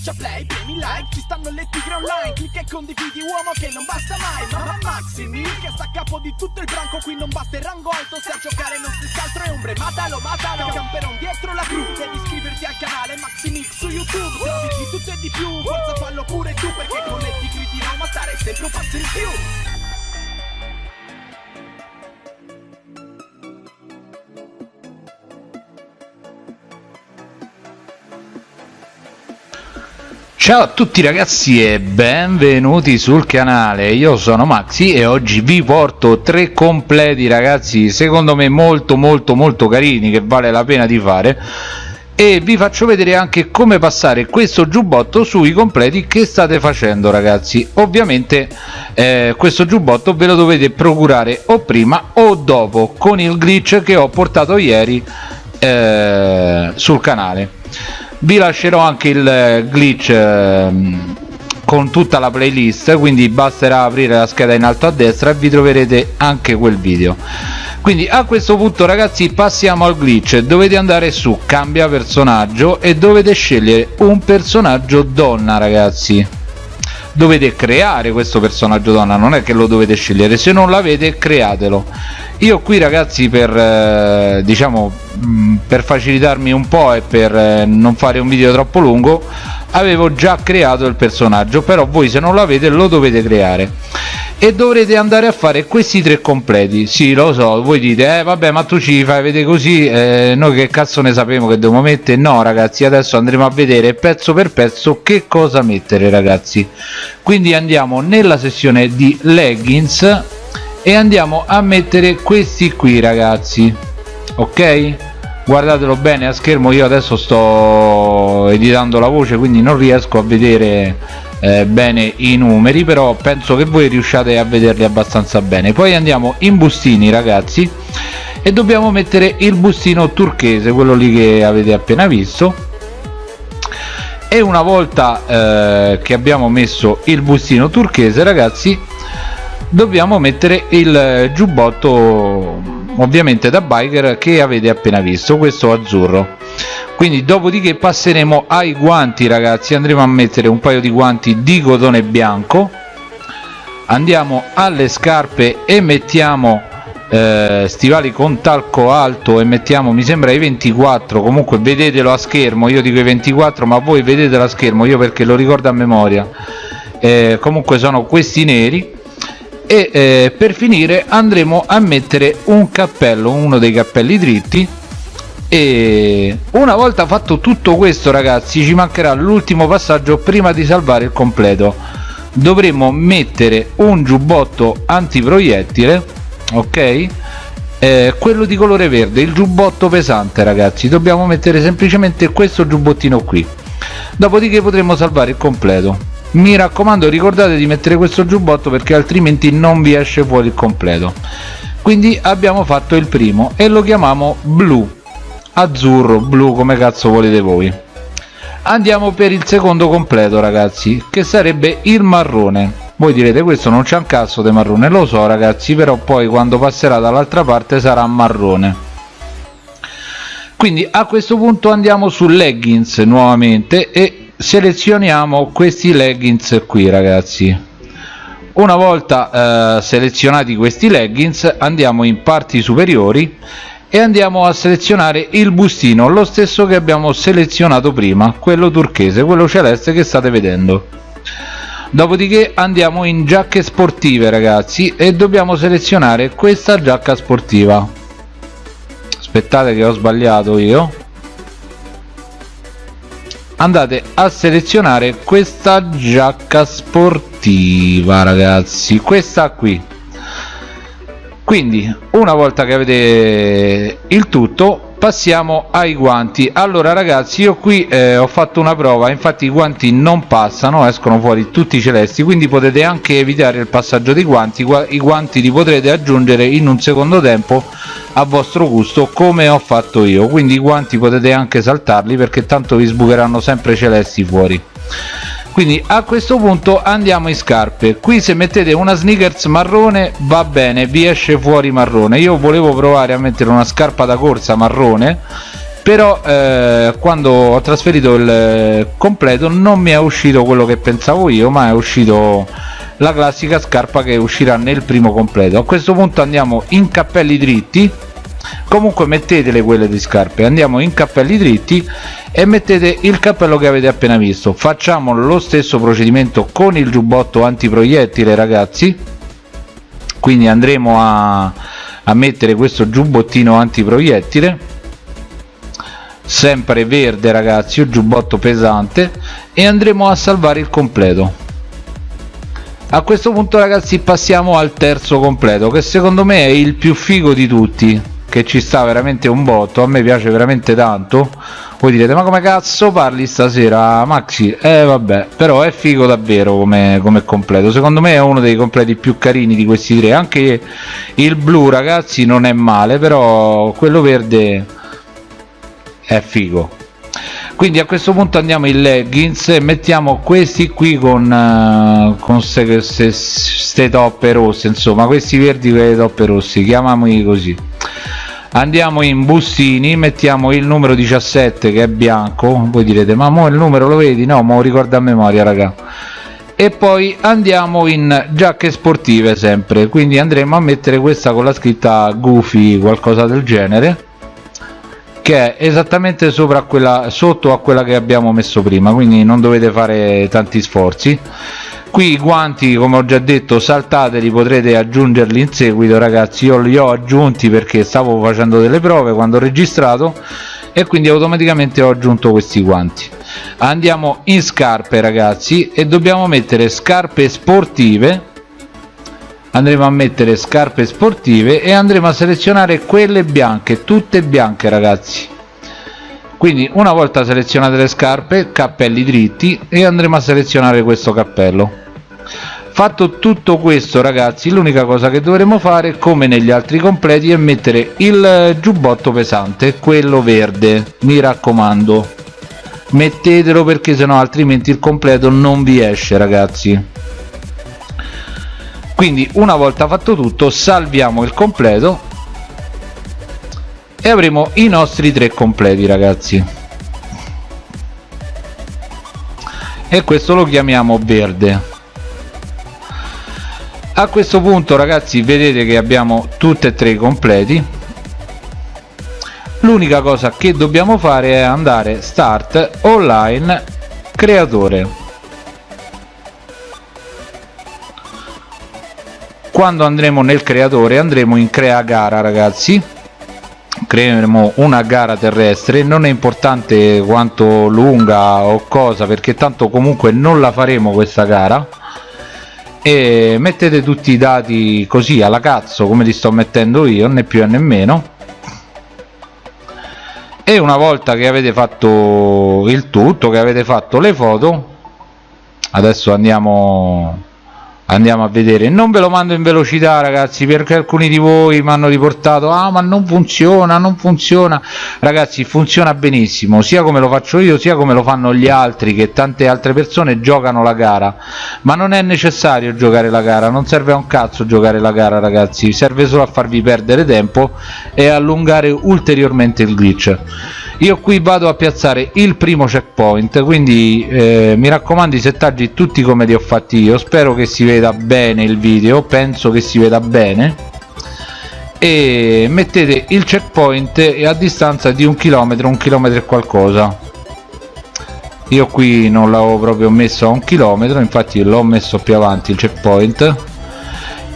schiaccia play, premi like Ci stanno le tigre online Clicca e condividi uomo che non basta mai Mamma Maximi che sta a capo di tutto il branco Qui non basta il rango alto Se a giocare non si altro è ombre Matalo, matalo Camperon dietro la cru Devi iscriverti al canale Maximix su YouTube Trovi di tutto e di più Forza fallo pure tu Perché con le tigre di Roma stare sempre un passo in più Ciao a tutti ragazzi e benvenuti sul canale, io sono Maxi e oggi vi porto tre completi ragazzi secondo me molto molto molto carini che vale la pena di fare. E vi faccio vedere anche come passare questo giubbotto sui completi che state facendo ragazzi. Ovviamente eh, questo giubbotto ve lo dovete procurare o prima o dopo con il glitch che ho portato ieri eh, sul canale vi lascerò anche il glitch ehm, con tutta la playlist quindi basterà aprire la scheda in alto a destra e vi troverete anche quel video. Quindi a questo punto ragazzi passiamo al glitch. Dovete andare su cambia personaggio e dovete scegliere un personaggio donna ragazzi dovete creare questo personaggio donna non è che lo dovete scegliere se non l'avete createlo. Io qui ragazzi per eh, diciamo mm, per facilitarmi un po' e per eh, non fare un video troppo lungo avevo già creato il personaggio però voi se non l'avete lo dovete creare e dovrete andare a fare questi tre completi. Sì lo so voi dite eh vabbè ma tu ci fai vedere così eh, noi che cazzo ne sappiamo che devo mettere? No ragazzi adesso andremo a vedere pezzo per pezzo che cosa mettere ragazzi. Quindi andiamo nella sessione di leggings e andiamo a mettere questi qui ragazzi. Ok? Guardatelo bene a schermo io adesso sto editando la voce quindi non riesco a vedere eh, bene i numeri però penso che voi riusciate a vederli abbastanza bene. Poi andiamo in bustini ragazzi e dobbiamo mettere il bustino turchese quello lì che avete appena visto. E una volta eh, che abbiamo messo il bustino turchese ragazzi dobbiamo mettere il giubbotto ovviamente da biker che avete appena visto questo azzurro quindi dopodiché passeremo ai guanti ragazzi. Andremo a mettere un paio di guanti di cotone bianco. Andiamo alle scarpe e mettiamo eh, stivali con talco alto e mettiamo mi sembra i 24 comunque vedetelo a schermo. Io dico i 24 ma voi vedetelo a schermo. Io perché lo ricordo a memoria. Eh, comunque sono questi neri. E eh, per finire andremo a mettere un cappello uno dei cappelli dritti e una volta fatto tutto questo ragazzi ci mancherà l'ultimo passaggio prima di salvare il completo. Dovremo mettere un giubbotto antiproiettile ok? Eh, quello di colore verde il giubbotto pesante ragazzi. Dobbiamo mettere semplicemente questo giubbottino qui. Dopodiché potremo salvare il completo. Mi raccomando ricordate di mettere questo giubbotto perché altrimenti non vi esce fuori il completo. Quindi abbiamo fatto il primo e lo chiamiamo blu azzurro blu come cazzo volete voi. Andiamo per il secondo completo ragazzi che sarebbe il marrone. Voi direte questo non c'è un cazzo di marrone. Lo so ragazzi però poi quando passerà dall'altra parte sarà marrone. Quindi a questo punto andiamo su leggings nuovamente e selezioniamo questi leggings qui ragazzi. Una volta eh, selezionati questi leggings andiamo in parti superiori e andiamo a selezionare il bustino lo stesso che abbiamo selezionato prima quello turchese quello celeste che state vedendo. Dopodiché andiamo in giacche sportive ragazzi e dobbiamo selezionare questa giacca sportiva. Aspettate che ho sbagliato io. Andate a selezionare questa giacca sportiva ragazzi questa qui quindi una volta che avete il tutto passiamo ai guanti. Allora ragazzi io qui eh, ho fatto una prova infatti i guanti non passano escono fuori tutti celesti quindi potete anche evitare il passaggio dei guanti. I guanti li potrete aggiungere in un secondo tempo a vostro gusto come ho fatto io. Quindi i guanti potete anche saltarli perché tanto vi sbucheranno sempre celesti fuori quindi a questo punto andiamo in scarpe. Qui se mettete una sneakers marrone va bene vi esce fuori marrone. Io volevo provare a mettere una scarpa da corsa marrone però eh, quando ho trasferito il completo non mi è uscito quello che pensavo io ma è uscito la classica scarpa che uscirà nel primo completo. A questo punto andiamo in cappelli dritti. Comunque mettetele quelle di scarpe. Andiamo in cappelli dritti e mettete il cappello che avete appena visto. Facciamo lo stesso procedimento con il giubbotto antiproiettile ragazzi. Quindi andremo a, a mettere questo giubbottino antiproiettile. Sempre verde ragazzi un giubbotto pesante. E andremo a salvare il completo. A questo punto ragazzi passiamo al terzo completo che secondo me è il più figo di tutti che ci sta veramente un botto a me piace veramente tanto. Voi direte ma come cazzo parli stasera Maxi? Eh vabbè però è figo davvero come, come completo. Secondo me è uno dei completi più carini di questi tre. Anche il blu ragazzi non è male però quello verde è figo quindi a questo punto andiamo in leggings e mettiamo questi qui con, queste toppe rosse insomma questi verdi con le toppe rosse chiamiamoli così. Andiamo in bustini mettiamo il numero 17 che è bianco voi direte ma mo il numero lo vedi? No ma lo ricordo a memoria raga. E poi andiamo in giacche sportive sempre quindi andremo a mettere questa con la scritta goofy qualcosa del genere che è esattamente sopra quella sotto a quella che abbiamo messo prima quindi non dovete fare tanti sforzi. Qui i guanti come ho già detto saltateli potrete aggiungerli in seguito ragazzi. Io li ho aggiunti perché stavo facendo delle prove quando ho registrato e quindi automaticamente ho aggiunto questi guanti. Andiamo in scarpe ragazzi e dobbiamo mettere scarpe sportive andremo a mettere scarpe sportive e andremo a selezionare quelle bianche tutte bianche ragazzi. Quindi una volta selezionate le scarpe cappelli dritti e andremo a selezionare questo cappello. Fatto tutto questo ragazzi l'unica cosa che dovremo fare come negli altri completi è mettere il giubbotto pesante quello verde. Mi raccomando. Mettetelo perché sennò altrimenti il completo non vi esce ragazzi quindi una volta fatto tutto salviamo il completo e avremo i nostri tre completi ragazzi. E questo lo chiamiamo verde. A questo punto ragazzi vedete che abbiamo tutti e tre i completi. L'unica cosa che dobbiamo fare è andare start online creatore quando andremo nel creatore andremo in crea gara ragazzi. Creeremo una gara terrestre. Non è importante quanto lunga o cosa perché tanto comunque non la faremo questa gara. E mettete tutti i dati così alla cazzo come li sto mettendo io né più né meno. E una volta che avete fatto il tutto che avete fatto le foto adesso andiamo andiamo a vedere. Non ve lo mando in velocità ragazzi perché alcuni di voi mi hanno riportato ah ma non funziona non funziona. Ragazzi funziona benissimo sia come lo faccio io sia come lo fanno gli altri che tante altre persone giocano la gara. Ma non è necessario giocare la gara non serve a un cazzo giocare la gara ragazzi. Serve solo a farvi perdere tempo e allungare ulteriormente il glitch io qui vado a piazzare il primo checkpoint quindi eh, mi raccomando i settaggi tutti come li ho fatti io. Spero che si veda bene il video penso che si veda bene. E mettete il checkpoint a distanza di un chilometro un chilometro e qualcosa. Io qui non l'avevo proprio messo a un chilometro infatti l'ho messo più avanti il checkpoint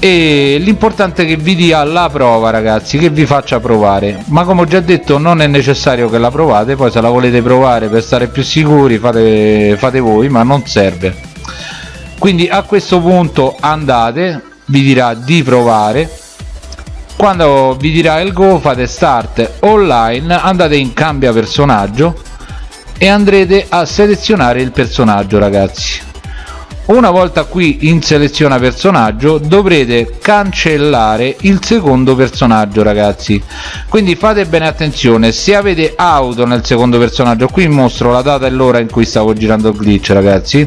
e l'importante è che vi dia la prova ragazzi che vi faccia provare. Ma come ho già detto non è necessario che la provate poi se la volete provare per stare più sicuri fate, fate voi ma non serve. Quindi a questo punto andate vi dirà di provare. Quando vi dirà il go fate start online andate in cambia personaggio e andrete a selezionare il personaggio ragazzi una volta qui in seleziona personaggio dovrete cancellare il secondo personaggio ragazzi. Quindi fate bene attenzione se avete auto nel secondo personaggio qui mostro la data e l'ora in cui stavo girando il glitch ragazzi.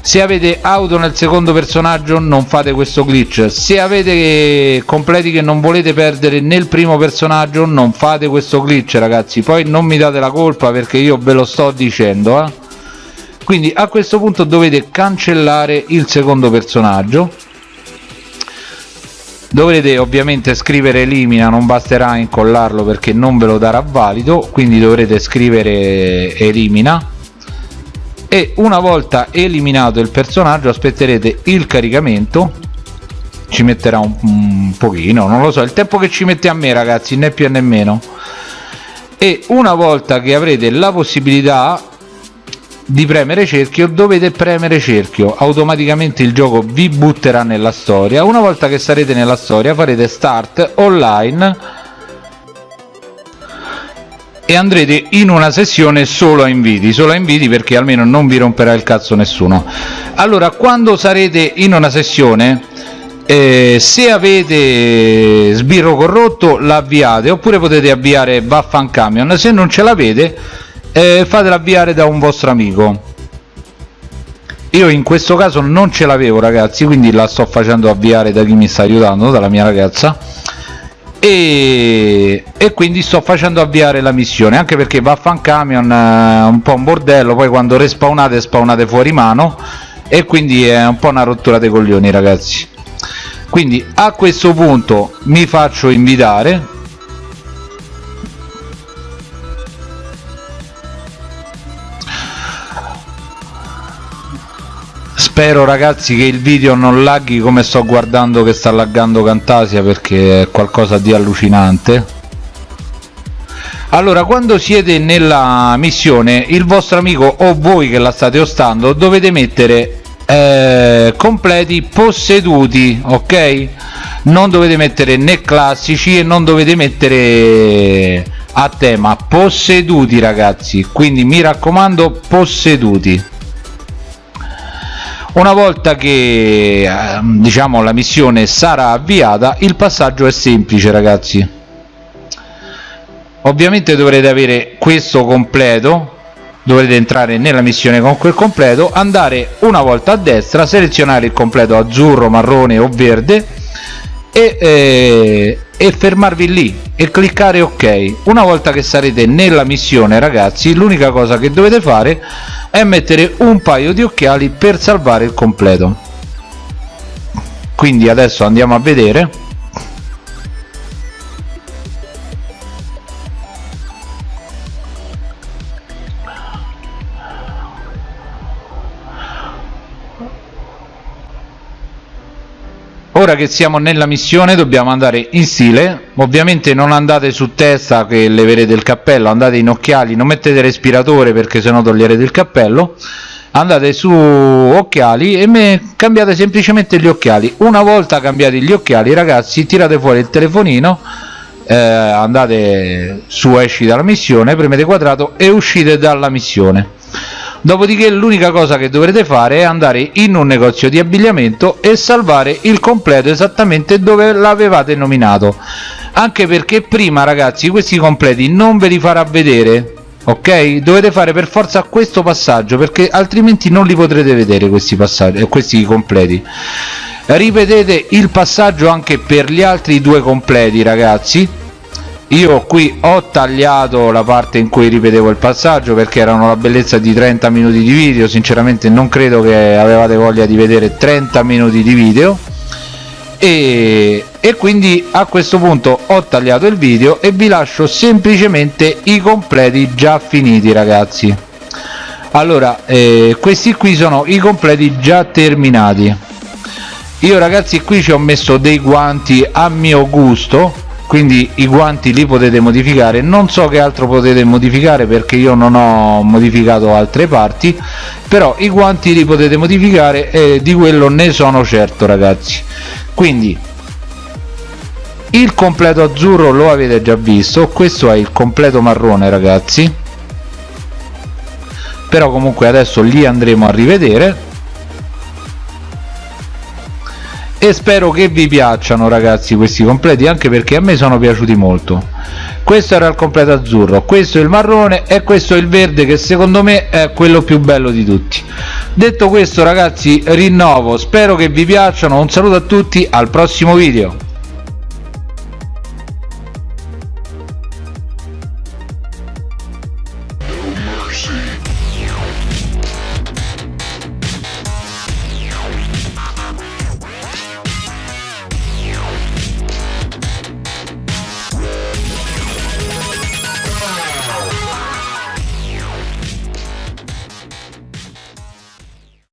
Se avete auto nel secondo personaggio non fate questo glitch. Se avete completi che non volete perdere nel primo personaggio non fate questo glitch ragazzi. Poi non mi date la colpa perché io ve lo sto dicendo eh? Quindi a questo punto dovete cancellare il secondo personaggio. Dovrete ovviamente scrivere elimina non basterà incollarlo perché non ve lo darà valido quindi dovrete scrivere elimina. E una volta eliminato il personaggio aspetterete il caricamento. Ci metterà un, un pochino non lo so il tempo che ci mette a me ragazzi né più né meno. E una volta che avrete la possibilità di premere cerchio dovete premere cerchio. Automaticamente il gioco vi butterà nella storia. Una volta che sarete nella storia farete start online e andrete in una sessione solo a inviti. Solo a inviti perché almeno non vi romperà il cazzo nessuno. Allora quando sarete in una sessione eh, se avete sbirro corrotto l'avviate oppure potete avviare Vaffan Camion. Se non ce l'avete eh, fatela avviare da un vostro amico. Io in questo caso non ce l'avevo ragazzi quindi la sto facendo avviare da chi mi sta aiutando dalla mia ragazza. E, e, quindi sto facendo avviare la missione anche perché Vaffan Camion è un po' un bordello poi quando respawnate spawnate fuori mano e quindi è un po' una rottura dei coglioni ragazzi. Quindi a questo punto mi faccio invitare spero ragazzi che il video non laghi come sto guardando che sta laggando Cantasia perché è qualcosa di allucinante. Allora quando siete nella missione il vostro amico o voi che la state ostando dovete mettere eh, completi posseduti ok? Non dovete mettere né classici e non dovete mettere a tema posseduti ragazzi. Quindi mi raccomando posseduti una volta che ehm, diciamo la missione sarà avviata il passaggio è semplice ragazzi. Ovviamente dovrete avere questo completo dovrete entrare nella missione con quel completo andare una volta a destra selezionare il completo azzurro marrone o verde e, eh, e fermarvi lì e cliccare ok. Una volta che sarete nella missione ragazzi l'unica cosa che dovete fare è mettere un paio di occhiali per salvare il completo. Quindi adesso andiamo a vedere ora che siamo nella missione dobbiamo andare in stile ovviamente non andate su testa che leverete il cappello andate in occhiali non mettete respiratore perché sennò toglierete il cappello. Andate su occhiali e cambiate semplicemente gli occhiali. Una volta cambiati gli occhiali ragazzi tirate fuori il telefonino eh, andate su esci dalla missione premete quadrato e uscite dalla missione dopodiché l'unica cosa che dovrete fare è andare in un negozio di abbigliamento e salvare il completo esattamente dove l'avevate nominato. Anche perché prima ragazzi questi completi non ve li farà vedere ok? Dovete fare per forza questo passaggio perché altrimenti non li potrete vedere questi passaggi eh, questi completi. Ripetete il passaggio anche per gli altri due completi ragazzi io qui ho tagliato la parte in cui ripetevo il passaggio perché erano la bellezza di 30 minuti di video. Sinceramente non credo che avevate voglia di vedere 30 minuti di video. E, e quindi a questo punto ho tagliato il video e vi lascio semplicemente i completi già finiti ragazzi. Allora eh, questi qui sono i completi già terminati. Io ragazzi qui ci ho messo dei guanti a mio gusto quindi i guanti li potete modificare. Non so che altro potete modificare perché io non ho modificato altre parti però i guanti li potete modificare e di quello ne sono certo ragazzi. Quindi il completo azzurro lo avete già visto questo è il completo marrone ragazzi. Però comunque adesso li andremo a rivedere e spero che vi piacciono ragazzi questi completi anche perché a me sono piaciuti molto. Questo era il completo azzurro questo è il marrone e questo è il verde che secondo me è quello più bello di tutti. Detto questo ragazzi rinnovo. Spero che vi piacciono. Un saluto a tutti al prossimo video